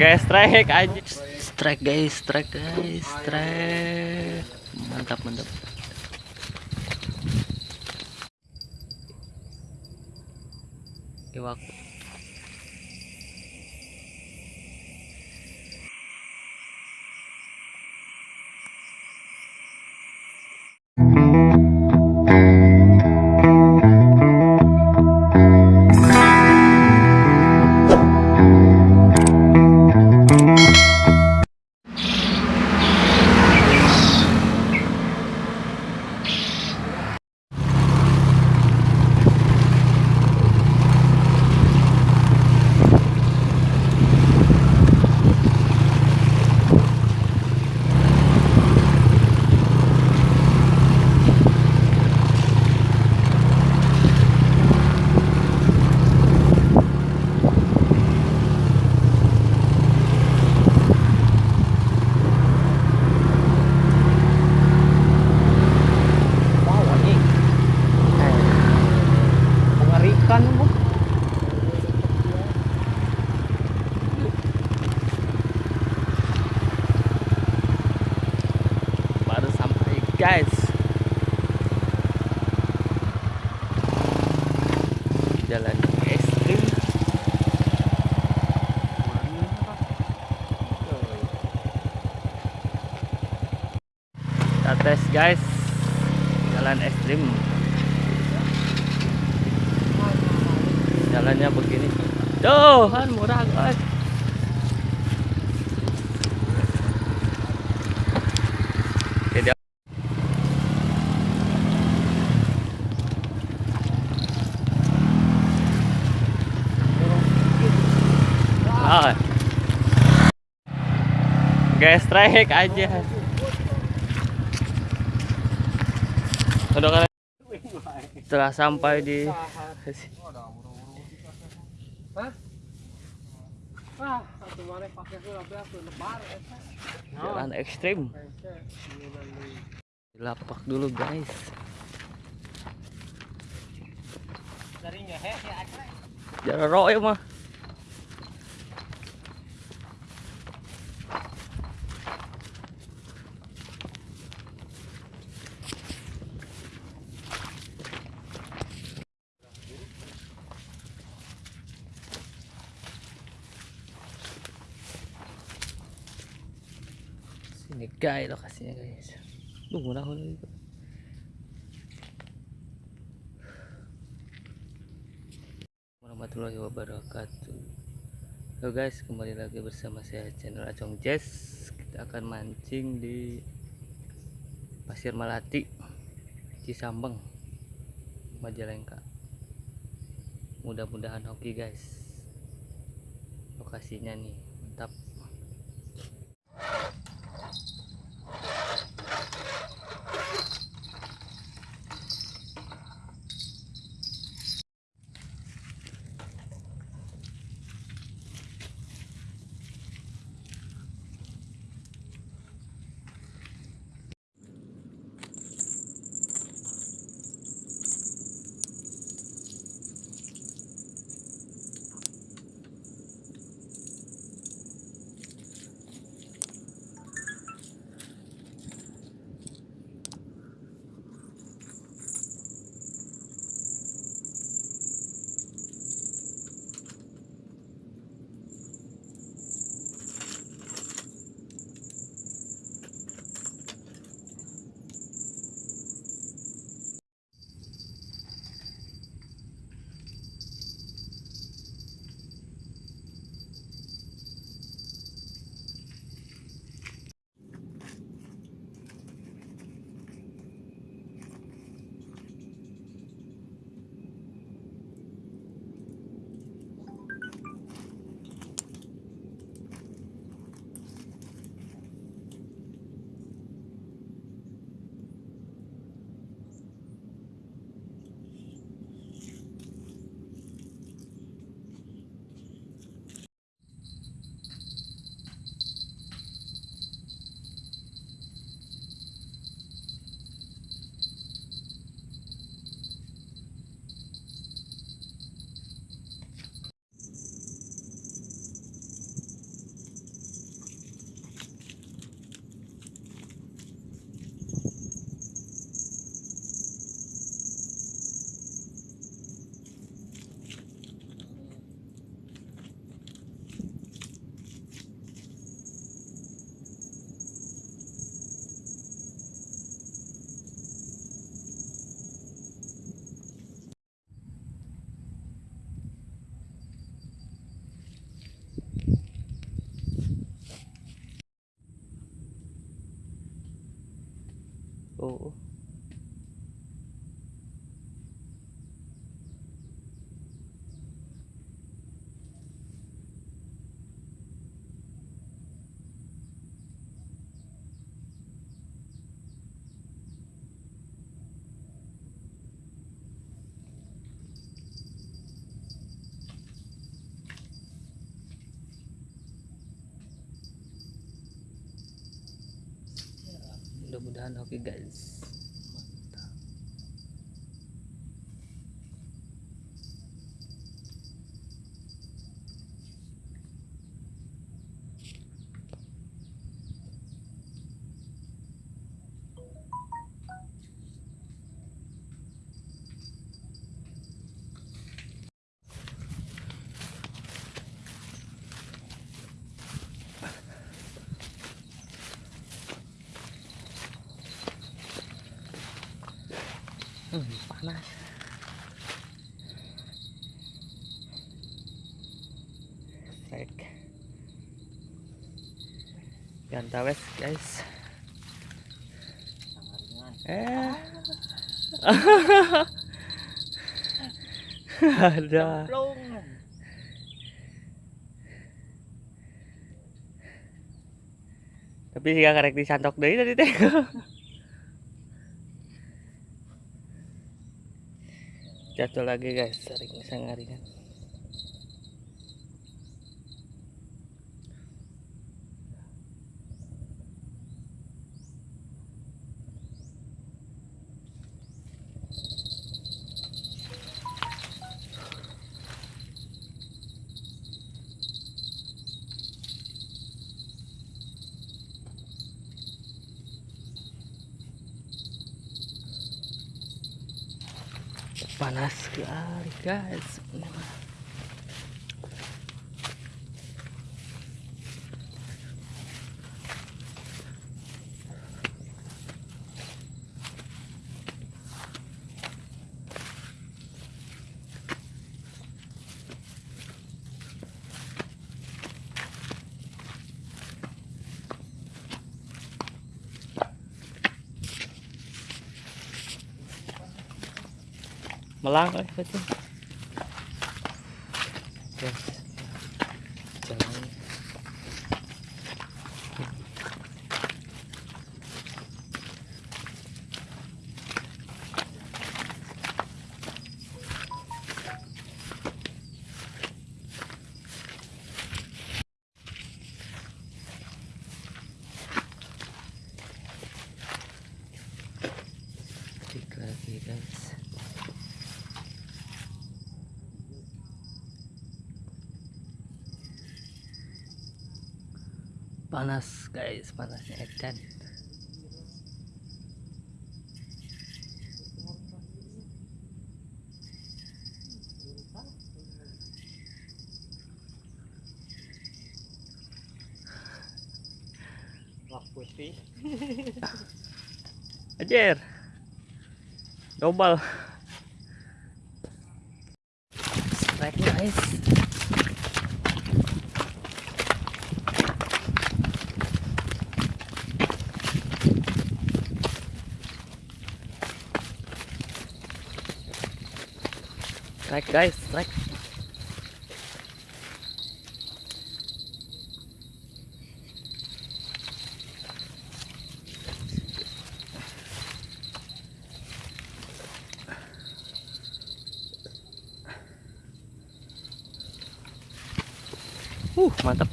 Guys, strike aja. Strike guys, strike guys, strike. Mantap, mantap. Wow, guys. Jalan ekstrim. Kita tes guys jalan ekstrim jalannya begini tuh kan murah guys Jadi Ah. Guys, strike aja. Udah kan setelah sampai di jalan ekstrim. Lapak dulu guys. Jalan roy mah guys. Lokasinya guys murah murah itu warahmatullahi wabarakatuh. Halo guys. Kembali lagi bersama saya channel Acong Jazz kita akan mancing di Pasir Malati Cisambeng Majalengka. Mudah-mudahan hoki guys. Lokasinya nih mantap 哦。Mudah-mudahan. Oke guys Hmm, panas. Strike. Ganta wes guys. Eh. Ada. Tapi jika karek disantok deui tadi teh. Jatuh lagi guys, sering sangaringan. Panas sekali guys melang eh betul guys jalan Cek lagi guys panas guys panasnya edan Wah putih. ajar double. Strike guys strike guys strike Uh, mantap.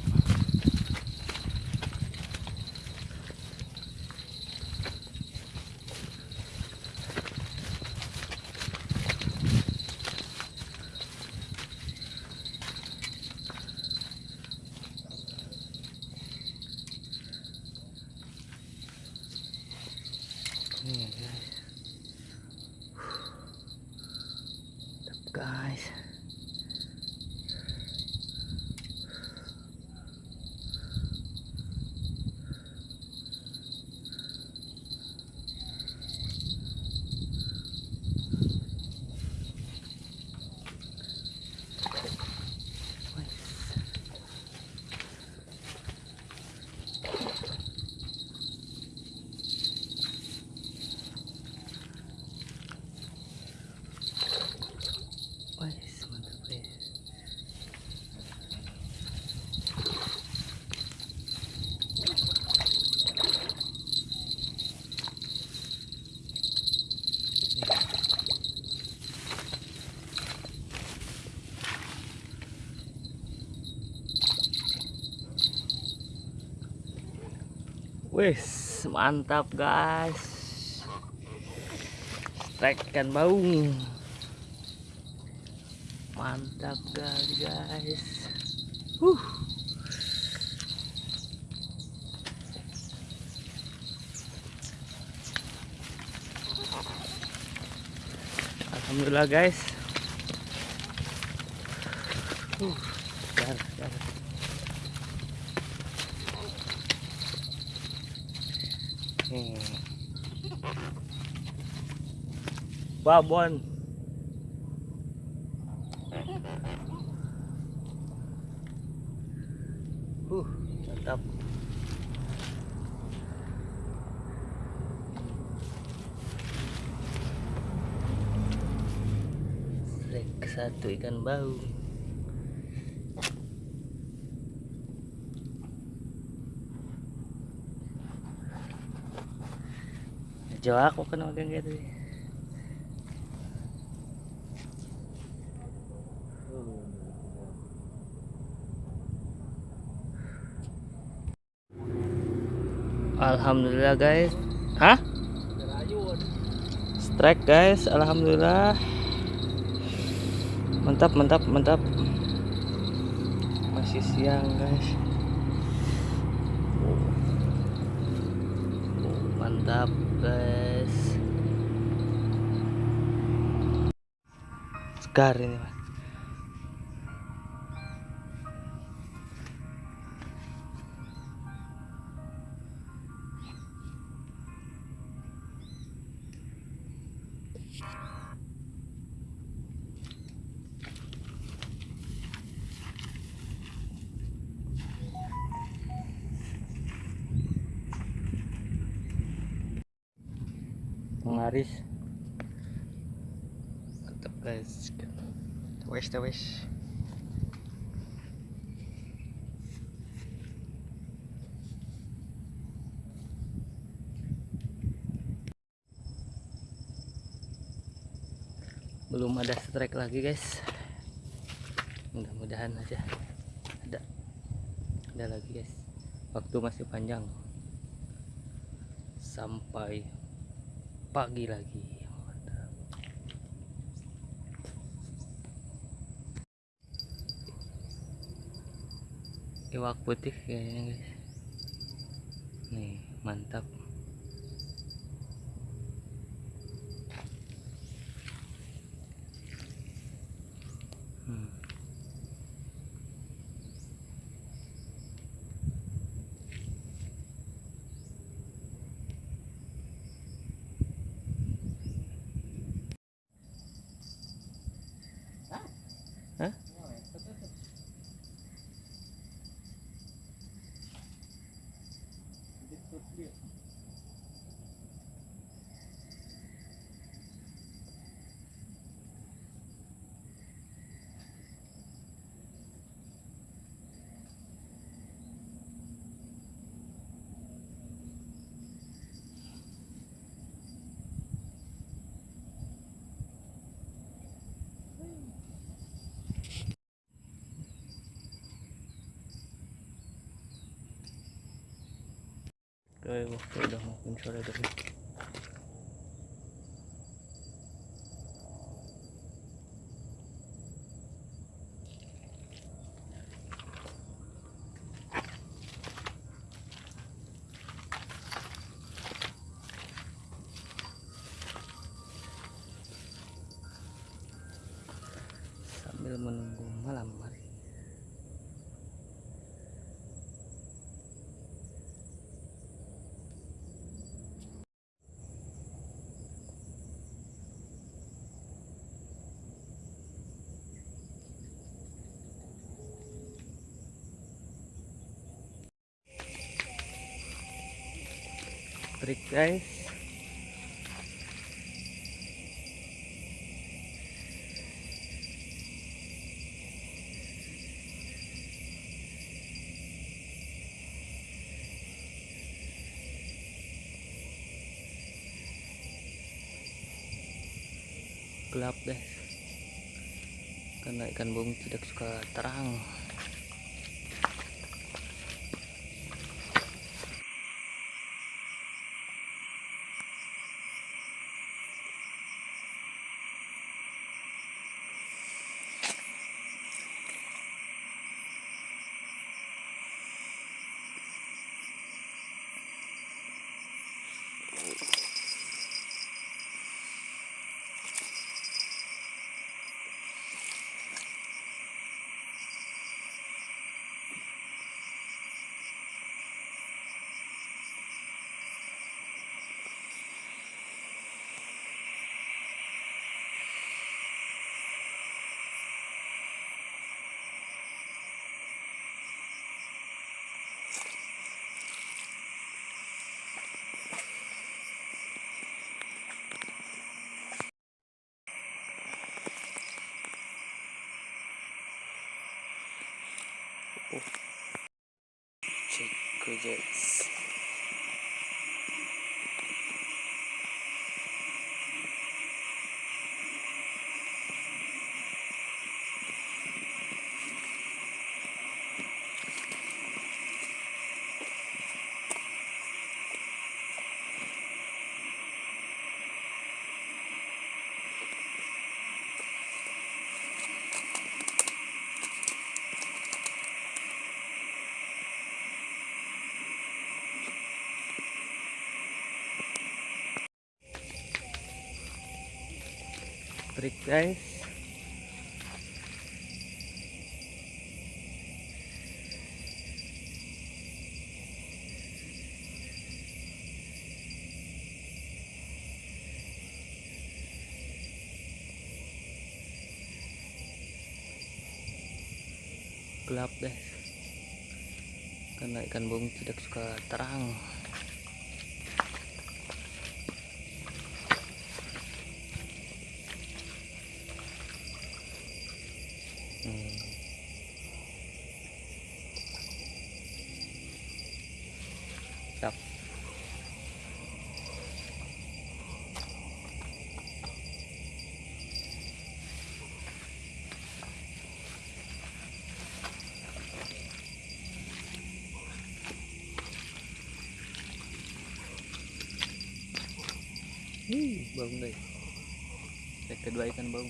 Nih, guys. Mantap, guys. Wes, mantap guys. Strike ikan baung. Mantap kali guys. Huh. Alhamdulillah guys. Uh, dar, dar. Hmm. Babon. Uh, mantap. Satu ikan bau. Jawa aku kan magang gitu. Alhamdulillah guys. Hah? Strike guys, alhamdulillah. Mantap, mantap, mantap. Masih siang guys. Mantap guys. Segar ini mas. Mengaris. Mantap guys. Wes, wes. belum ada strike lagi guys mudah-mudahan aja ada ada lagi guys waktu masih panjang sampai pagi lagi. Iwak putih kayaknya guys. Nih mantap Hmm. Hah? Oke, waktu udah makin sore tadi. Sambil trik guys. Gelap guys karena ikan bung tidak suka terang projects Break guys. Gelap guys karena ikan bung tidak suka terang Wih, bau guys. Yang kedua ikan bau.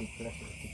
Gracias.